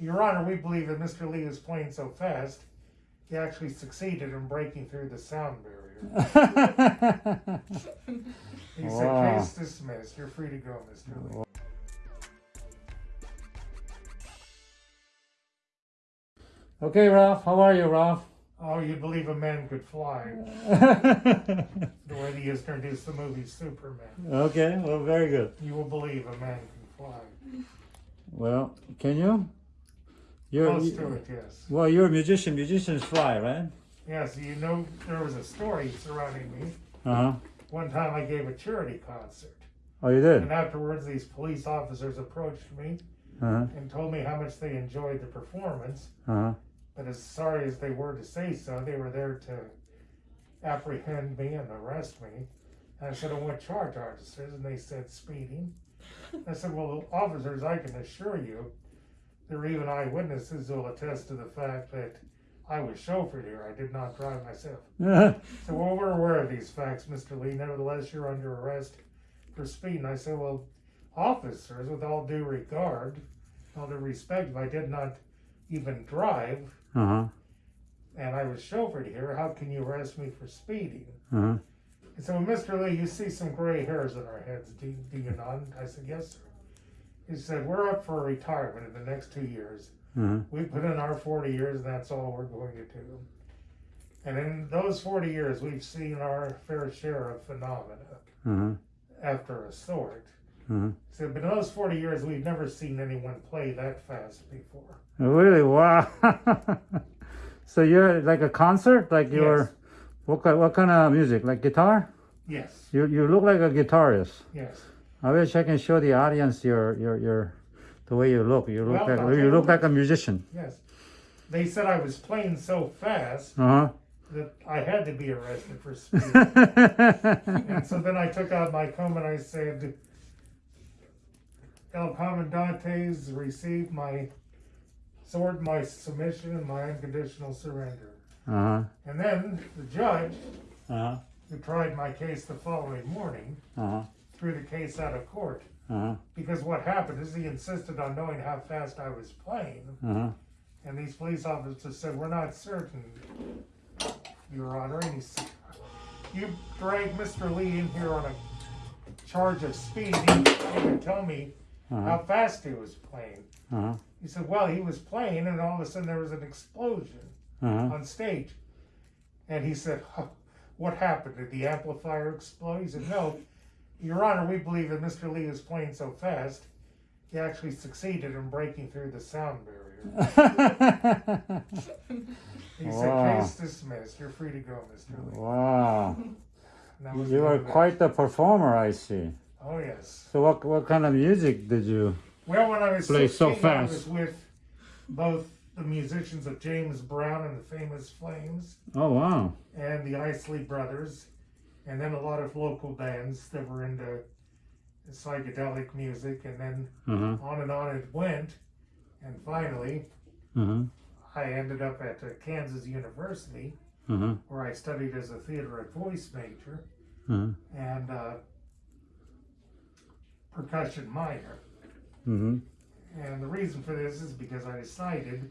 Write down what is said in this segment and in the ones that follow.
Your Honor, we believe that Mr. Lee was playing so fast, he actually succeeded in breaking through the sound barrier. He said, Wow. case dismissed. You're free to go, Mr. Lee. okay, Ralph. How are you, Ralph? Oh, you believe a man could fly. The way they used to introduce the movie Superman. okay. Well, very good. You will believe a man can fly. Well, can you? You're Close to it, yes. well. You're a musician. Musicians fly, right? Yes, you know, there was a story surrounding me. Uh huh. One time I gave a charity concert. Oh, you did. And afterwards, these police officers approached me Uh huh. and told me how much they enjoyed the performance. Uh huh. But as sorry as they were to say so, they were there to apprehend me and arrest me. And I said, "On what charge, officers?" And they said, "Speeding." I said, "Well, officers, I can assure you, there are even eyewitnesses who will attest to the fact that I was chauffeured here. I did not drive myself." So, well, we're aware of these facts, Mr. Lee. Nevertheless, you're under arrest for speeding. I said, well, officers, with all due regard, all due respect, if I did not even drive Uh huh. and I was chauffeured here, how can you arrest me for speeding? Uh huh. And so, Mr. Lee, you see some gray hairs in our heads, do, do you not? I said, yes, sir. He said, we're up for retirement in the next two years. Uh-huh. We put in our 40 years, and that's all we're going to do. And in those 40 years, we've seen our fair share of phenomena Uh-huh. after a sort. Uh-huh. So, but in those 40 years, we've never seen anyone play that fast before. Really? Wow. so you're like a concert? Like you're Yes. what kind, what kind of music? Like guitar? Yes, You you look like a guitarist. yes. I wish I can show the audience your your your the way you look. You look Well, like you look like a musician. Yes. They said I was playing so fast Uh that I had to be arrested for speeding. and so then I took out my comb and I said, El Comandantes received my sword, my submission, and my unconditional surrender. uh huh. And then the judge, Uh huh. who tried my case the following morning, Uh huh. Threw the case out of court. Uh huh. Because what happened is he insisted on knowing how fast I was playing. Uh huh. And these police officers said, We're not certain, Your Honor. And he said, You dragged Mr. Lee in here on a charge of speed. He didn't even tell me Uh-huh. how fast he was playing. Uh huh. He said, Well, he was playing, and all of a sudden there was an explosion Uh huh. on stage. And he said, huh, What happened? Did the amplifier explode? He said, No, Your Honor, we believe that Mr. Lee was playing so fast, he actually succeeded in breaking through the sound barrier. He Wow. said, Case dismissed. You're free to go, Mr. Lee. wow. And that was You the are end of that. quite the performer, I see. Oh, yes. So what what kind of music did you? Well, when I was Play so 16, I fast. was with both the musicians of James Brown and the Famous Flames Oh wow. and the Isley Brothers, and then a lot of local bands that were into psychedelic music, and then huh. on and on it went. And finally, huh. I ended up at uh, Kansas University, huh. where I studied as a theater and voice major Uh and uh, percussion minor. huh. And the reason for this is because I decided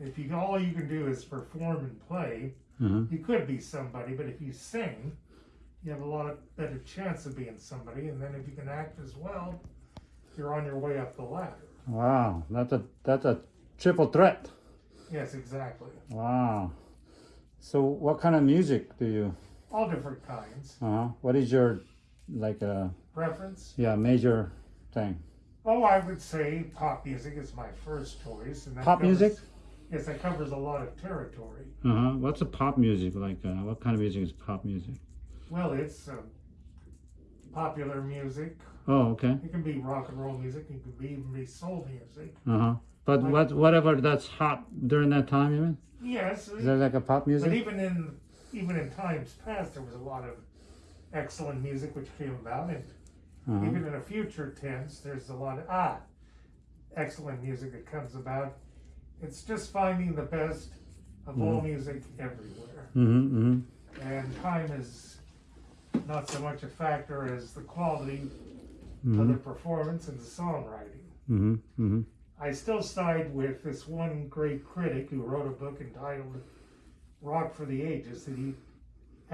if you all you can do is perform and play, Uh-huh. you could be somebody, but if you sing, you have a lot of better chance of being somebody. And then if you can act as well, you're on your way up the ladder. Wow, that's a that's a triple threat. Yes, exactly. Wow. So what kind of music do you? All different kinds. Uh huh. What is your like uh Preference? yeah major thing? Oh, I would say pop music is my first choice. And that Pop covers- music? Yes, that covers a lot of territory. Uh huh. What's a pop music like? Uh, what kind of music is pop music? Well, it's uh, popular music. Oh, okay. It can be rock and roll music. It can be even be soul music. Uh huh. But Like- what whatever that's hot during that time, you mean? Yes, Is that like a pop music? but even in even in times past, there was a lot of excellent music which came about, and Uh-huh. even in a future tense, there's a lot of ah excellent music that comes about. It's just finding the best of all music everywhere, Mm-hmm. Mm-hmm. and time is not so much a factor as the quality of Mm-hmm. the performance and the songwriting. Mm-hmm. Mm-hmm. I still side with this one great critic who wrote a book entitled Rock for the Ages and he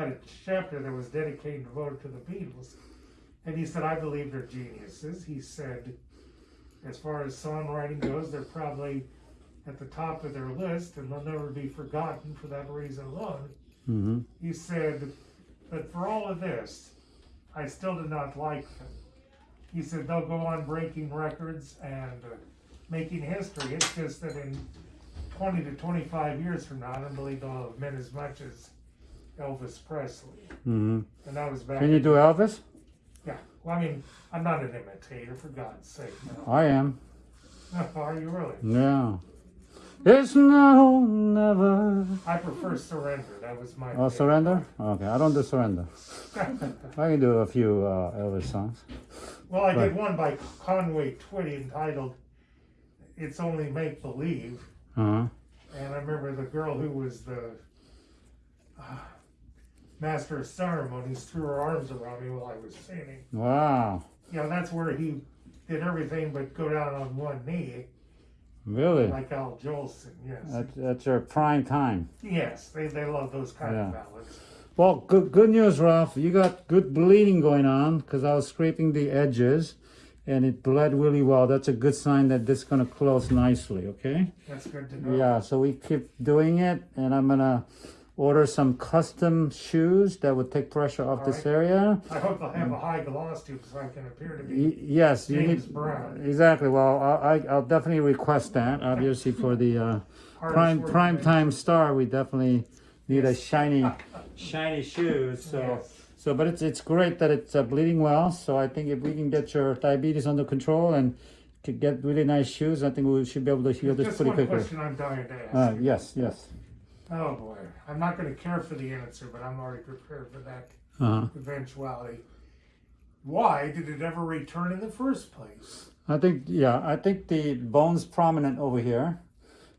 had a chapter that was dedicated and devoted to the Beatles. And he said, I believe they're geniuses. He said, as far as songwriting goes, they're probably at the top of their list and they'll never be forgotten for that reason alone. hmm He said, but for all of this, I still do not like them. He said they'll go on breaking records and uh, making history. It's just that in 20 to 25 years from now, I don't believe they'll have meant as much as Elvis Presley. hmm And that was back. Can you do Elvis? Yeah. Well, I mean, I'm not an imitator, for God's sake. No. I am. Are you really? Yeah. It's now, never. I prefer Surrender. That was my. Oh, favorite. surrender? Okay, I don't do surrender. I can do a few uh, Elvis songs. Well, I Right. did one by Conway Twitty entitled "It's Only Make Believe," Uh-huh. and I remember the girl who was the uh, master of ceremonies threw her arms around me while I was singing. Wow. Yeah, that's where he did everything but go down on one knee, Really? like Al Jolson. Yes, That's, that's your prime time. yes, they they love those kind Yeah. of ballads. Well, good good news, Ralph. You got good bleeding going on because I was scraping the edges and it bled really well. That's a good sign that this is going to close nicely, okay? That's good to know. Yeah, so we keep doing it and I'm going to order some custom shoes that would take pressure off this area. I hope they'll have a high gloss too, so I can appear to be. Y- yes, you need Brown. exactly. Well, I, I- I'll definitely request that. Obviously, for the uh, prime prime time star, we definitely need a shiny, shiny shoes. So, Yes. so, but it's it's great that it's uh, bleeding well. So I think if we can get your diabetes under control and to get really nice shoes, I think we should be able to heal this pretty quickly. Just one question I'm dying to ask. Uh, yes, yes. Oh boy, I'm not going to care for the answer, but I'm already prepared for that Uh-huh. eventuality. Why did it ever return in the first place? I think yeah, I think the bone's prominent over here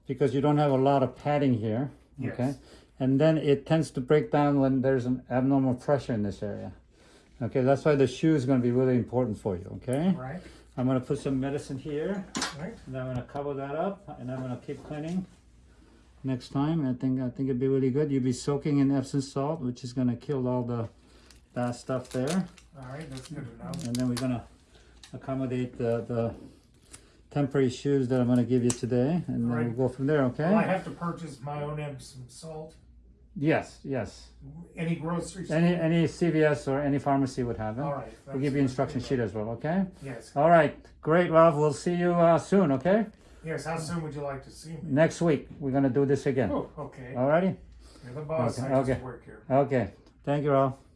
because you don't have a lot of padding here. Okay. Yes. And then it tends to break down when there's an abnormal pressure in this area. Okay, that's why the shoe is going to be really important for you. Okay, Right, I'm going to put some medicine here, right. and I'm going to cover that up, and I'm going to keep cleaning. Next time, I think I think it'd be really good. You'd be soaking in Epsom salt, which is going to kill all the bad stuff there, All right, that's good to know. and then we're going to accommodate the the temporary shoes that I'm going to give you today, and then we'll go from there. Okay? Will I have to purchase my own Epsom salt? Yes, yes. Any grocery store? Any any CVS or any pharmacy would have it. All right. We'll give you instruction sheet as well, okay? Yes. All right, great, Ralph. We'll see you uh, soon, okay? Yes. How soon would you like to see me? Next week, we're gonna do this again. Oh, okay. All righty? You're the boss. Okay, I just okay. work here. Okay. Thank you, Ralph.